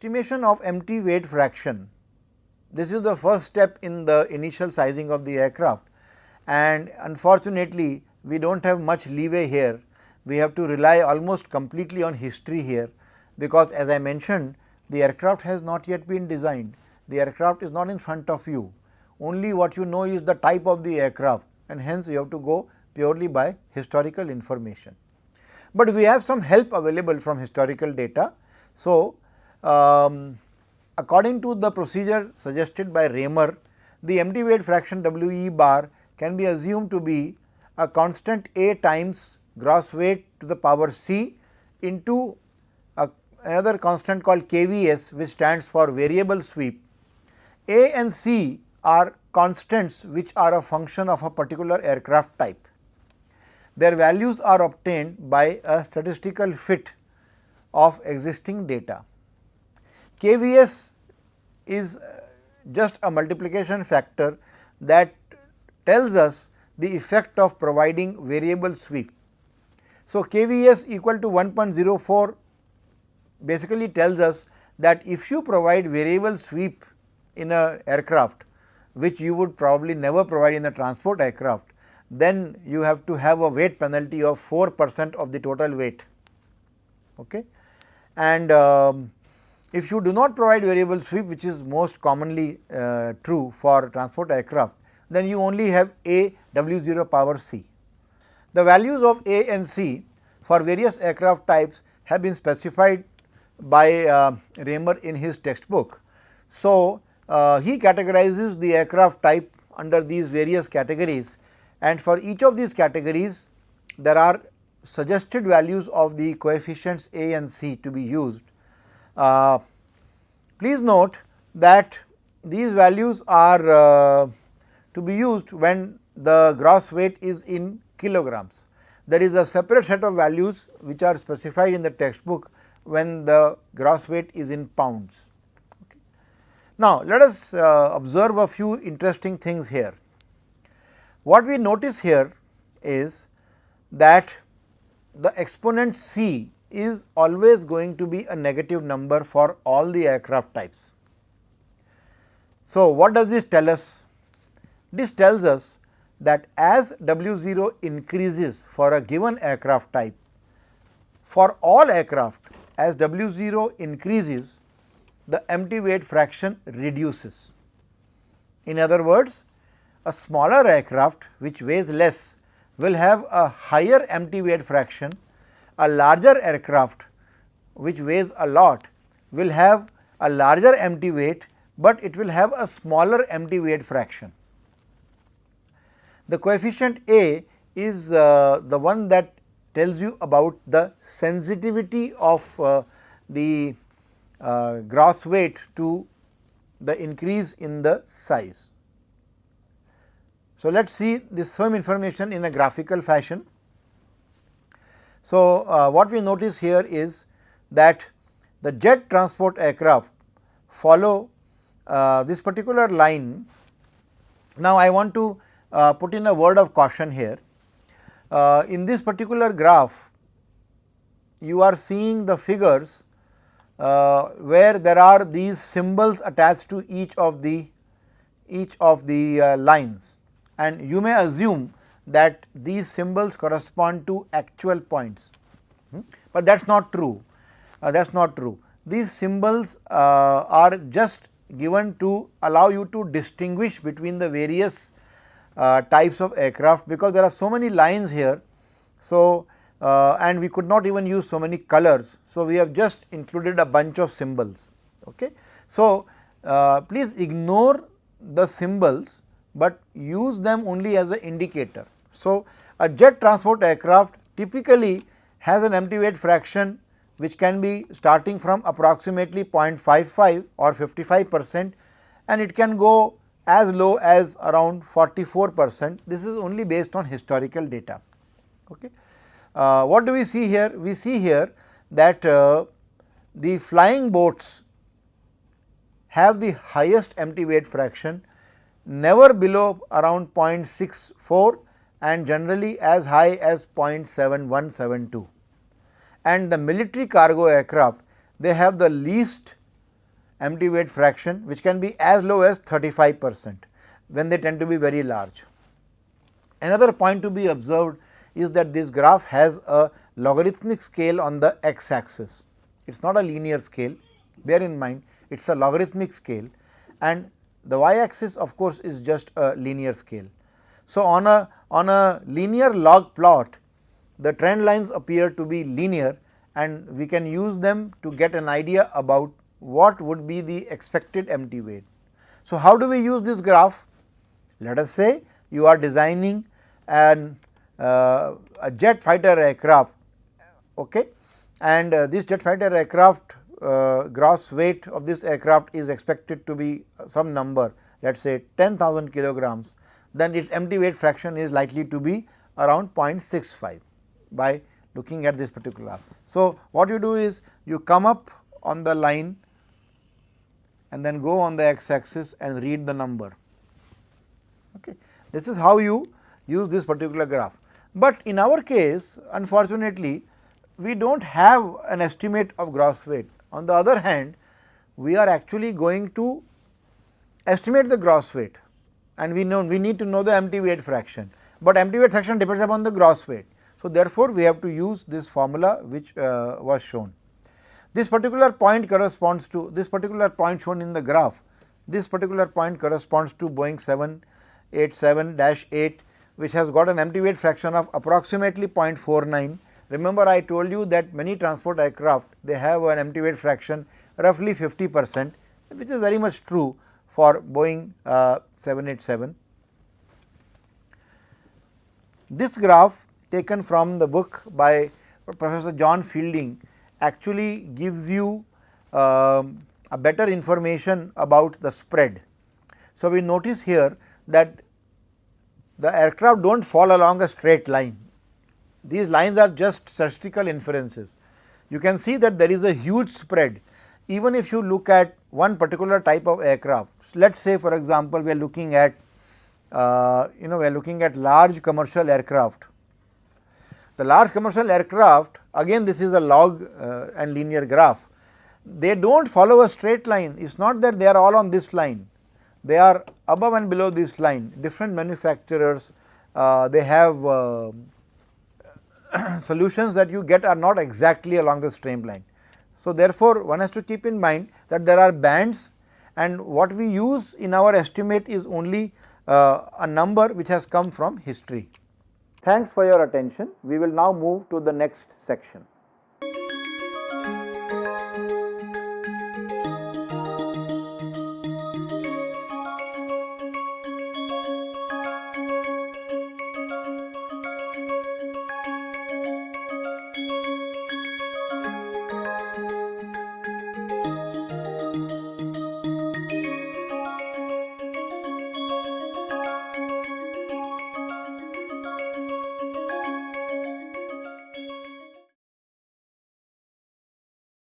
Estimation of empty weight fraction. This is the first step in the initial sizing of the aircraft and unfortunately, we do not have much leeway here. We have to rely almost completely on history here because as I mentioned the aircraft has not yet been designed, the aircraft is not in front of you. Only what you know is the type of the aircraft and hence you have to go purely by historical information. But we have some help available from historical data. So, um, according to the procedure suggested by Raymer, the empty weight fraction W e bar can be assumed to be a constant A times gross weight to the power c into a, another constant called KVS which stands for variable sweep. A and c are constants which are a function of a particular aircraft type. Their values are obtained by a statistical fit of existing data. KVS is just a multiplication factor that tells us the effect of providing variable sweep. So, KVS equal to 1.04 basically tells us that if you provide variable sweep in a aircraft which you would probably never provide in a transport aircraft, then you have to have a weight penalty of 4 percent of the total weight. Okay. And um, if you do not provide variable sweep which is most commonly uh, true for transport aircraft, then you only have A W 0 power c. The values of A and c for various aircraft types have been specified by uh, Raymer in his textbook. So, uh, he categorizes the aircraft type under these various categories and for each of these categories there are suggested values of the coefficients A and C to be used. Uh, please note that these values are uh, to be used when the gross weight is in kilograms. There is a separate set of values which are specified in the textbook when the gross weight is in pounds. Now, let us uh, observe a few interesting things here. What we notice here is that the exponent c is always going to be a negative number for all the aircraft types. So, what does this tell us? This tells us that as W 0 increases for a given aircraft type, for all aircraft as W 0 increases, the empty weight fraction reduces. In other words, a smaller aircraft which weighs less will have a higher empty weight fraction, a larger aircraft which weighs a lot will have a larger empty weight, but it will have a smaller empty weight fraction. The coefficient A is uh, the one that tells you about the sensitivity of uh, the uh, gross weight to the increase in the size. So, let us see this same information in a graphical fashion. So, uh, what we notice here is that the jet transport aircraft follow uh, this particular line. Now, I want to uh, put in a word of caution here. Uh, in this particular graph, you are seeing the figures uh, where there are these symbols attached to each of the each of the uh, lines and you may assume that these symbols correspond to actual points, hmm? but that is not true uh, that is not true. These symbols uh, are just given to allow you to distinguish between the various uh, types of aircraft because there are so many lines here. So, uh, and we could not even use so many colors. So, we have just included a bunch of symbols. Okay. So, uh, please ignore the symbols but use them only as an indicator. So, a jet transport aircraft typically has an empty weight fraction which can be starting from approximately 0.55 or 55 percent and it can go as low as around 44 percent. This is only based on historical data. Okay. Uh, what do we see here? We see here that uh, the flying boats have the highest empty weight fraction never below around 0.64 and generally as high as 0.7172. And the military cargo aircraft they have the least empty weight fraction which can be as low as 35 percent when they tend to be very large. Another point to be observed is that this graph has a logarithmic scale on the x axis. It is not a linear scale, bear in mind it is a logarithmic scale and the y axis of course is just a linear scale. So, on a on a linear log plot the trend lines appear to be linear and we can use them to get an idea about what would be the expected empty weight. So, how do we use this graph? Let us say you are designing an uh, a jet fighter aircraft okay, and uh, this jet fighter aircraft uh, gross weight of this aircraft is expected to be some number let us say 10,000 kilograms, then its empty weight fraction is likely to be around 0.65 by looking at this particular. graph, So, what you do is you come up on the line and then go on the x axis and read the number. Okay. This is how you use this particular graph, but in our case unfortunately we do not have an estimate of gross weight. On the other hand, we are actually going to estimate the gross weight and we know we need to know the empty weight fraction, but empty weight fraction depends upon the gross weight. So, therefore, we have to use this formula which uh, was shown. This particular point corresponds to this particular point shown in the graph, this particular point corresponds to Boeing 787-8 which has got an empty weight fraction of approximately 0.49. Remember I told you that many transport aircraft they have an empty weight fraction roughly 50 percent which is very much true for Boeing uh, 787. This graph taken from the book by Professor John Fielding actually gives you um, a better information about the spread. So, we notice here that the aircraft do not fall along a straight line. These lines are just statistical inferences. You can see that there is a huge spread even if you look at one particular type of aircraft. Let us say for example, we are looking at uh, you know we are looking at large commercial aircraft the large commercial aircraft again this is a log uh, and linear graph. They do not follow a straight line, it is not that they are all on this line, they are above and below this line, different manufacturers, uh, they have uh, solutions that you get are not exactly along the streamline. So, therefore, one has to keep in mind that there are bands and what we use in our estimate is only uh, a number which has come from history. Thanks for your attention. We will now move to the next section.